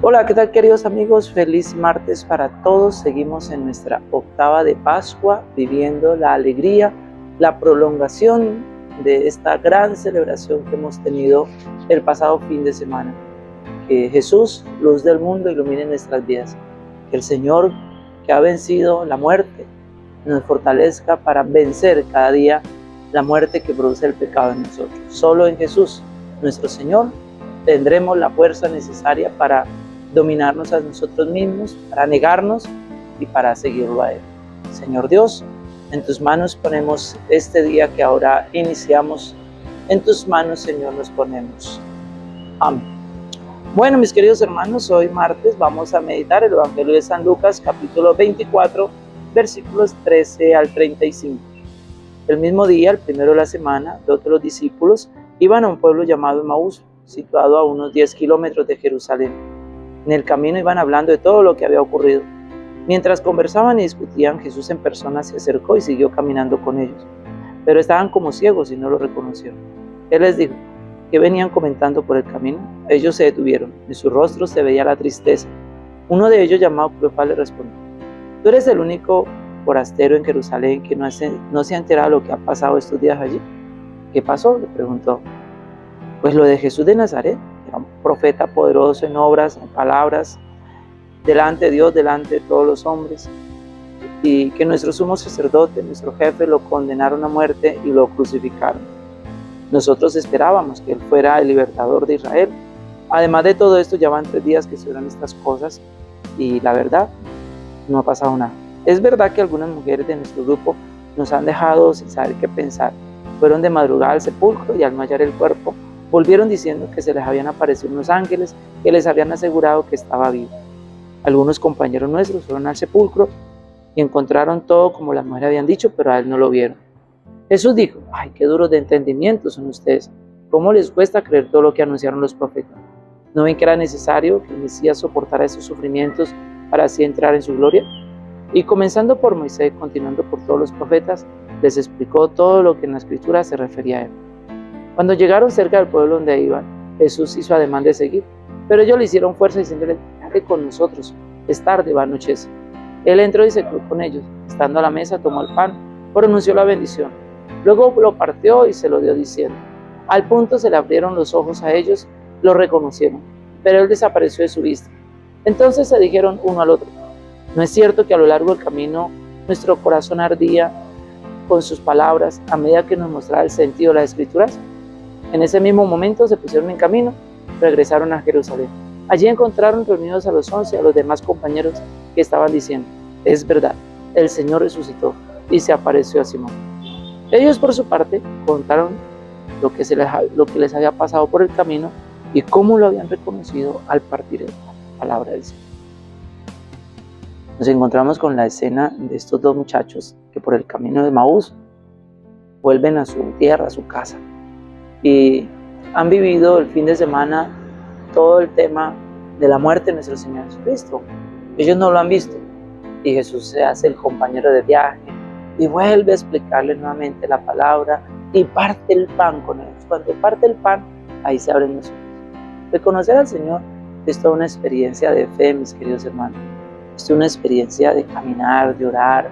Hola, ¿qué tal queridos amigos? Feliz martes para todos. Seguimos en nuestra octava de Pascua, viviendo la alegría, la prolongación de esta gran celebración que hemos tenido el pasado fin de semana. Que Jesús, luz del mundo, ilumine nuestras vidas. Que el Señor, que ha vencido la muerte, nos fortalezca para vencer cada día la muerte que produce el pecado en nosotros. Solo en Jesús, nuestro Señor, tendremos la fuerza necesaria para dominarnos a nosotros mismos, para negarnos y para seguirlo a Él. Señor Dios, en tus manos ponemos este día que ahora iniciamos. En tus manos, Señor, nos ponemos. Amén. Bueno, mis queridos hermanos, hoy martes vamos a meditar el Evangelio de San Lucas, capítulo 24, versículos 13 al 35. El mismo día, el primero de la semana, dos de los discípulos iban a un pueblo llamado Maús, situado a unos 10 kilómetros de Jerusalén en el camino iban hablando de todo lo que había ocurrido. Mientras conversaban y discutían, Jesús en persona se acercó y siguió caminando con ellos. Pero estaban como ciegos y no lo reconocieron. Él les dijo, que venían comentando por el camino? Ellos se detuvieron, en sus rostros se veía la tristeza. Uno de ellos, llamado Cleofás, le respondió, ¿tú eres el único forastero en Jerusalén que no, no se ha enterado de lo que ha pasado estos días allí? ¿Qué pasó? le preguntó. Pues lo de Jesús de Nazaret, profeta poderoso en obras, en palabras, delante de Dios, delante de todos los hombres, y que nuestro sumo sacerdote, nuestro jefe, lo condenaron a muerte y lo crucificaron. Nosotros esperábamos que Él fuera el libertador de Israel. Además de todo esto, ya van tres días que se estas cosas y la verdad, no ha pasado nada. Es verdad que algunas mujeres de nuestro grupo nos han dejado sin saber qué pensar. Fueron de madrugada al sepulcro y al no el cuerpo, Volvieron diciendo que se les habían aparecido unos ángeles que les habían asegurado que estaba vivo. Algunos compañeros nuestros fueron al sepulcro y encontraron todo como las mujeres habían dicho, pero a él no lo vieron. Jesús dijo, ay, qué duros de entendimiento son ustedes. ¿Cómo les cuesta creer todo lo que anunciaron los profetas? ¿No ven que era necesario que el Mesías soportara esos sufrimientos para así entrar en su gloria? Y comenzando por Moisés, continuando por todos los profetas, les explicó todo lo que en la escritura se refería a él. Cuando llegaron cerca del pueblo donde iban, Jesús hizo ademán de seguir, pero ellos le hicieron fuerza diciéndole, quédate con nosotros, es tarde, va a anochecer. Él entró y se quedó con ellos. Estando a la mesa, tomó el pan, pronunció la bendición. Luego lo partió y se lo dio diciendo. Al punto se le abrieron los ojos a ellos, lo reconocieron, pero él desapareció de su vista. Entonces se dijeron uno al otro, ¿no es cierto que a lo largo del camino nuestro corazón ardía con sus palabras a medida que nos mostraba el sentido de las escrituras? En ese mismo momento se pusieron en camino, regresaron a Jerusalén. Allí encontraron reunidos a los once, a los demás compañeros que estaban diciendo, es verdad, el Señor resucitó y se apareció a Simón. Ellos por su parte contaron lo que, les, lo que les había pasado por el camino y cómo lo habían reconocido al partir de la palabra del Señor. Nos encontramos con la escena de estos dos muchachos que por el camino de Maús vuelven a su tierra, a su casa, y han vivido el fin de semana todo el tema de la muerte de nuestro Señor Jesucristo. Ellos no lo han visto y Jesús se hace el compañero de viaje y vuelve a explicarle nuevamente la palabra y parte el pan con ellos. Cuando parte el pan, ahí se abren los ojos. Reconocer al Señor es toda una experiencia de fe, mis queridos hermanos. Es una experiencia de caminar, de orar.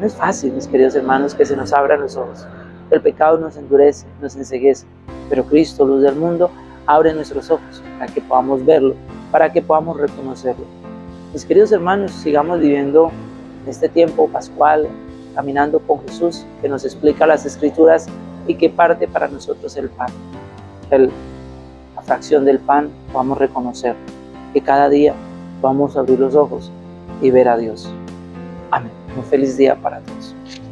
No es fácil, mis queridos hermanos, que se nos abran los ojos. El pecado nos endurece, nos enseguece, pero Cristo, luz del mundo, abre nuestros ojos para que podamos verlo, para que podamos reconocerlo. Mis queridos hermanos, sigamos viviendo este tiempo pascual, caminando con Jesús, que nos explica las escrituras y que parte para nosotros el pan. La fracción del pan podamos reconocer, que cada día vamos a abrir los ojos y ver a Dios. Amén. Un feliz día para todos.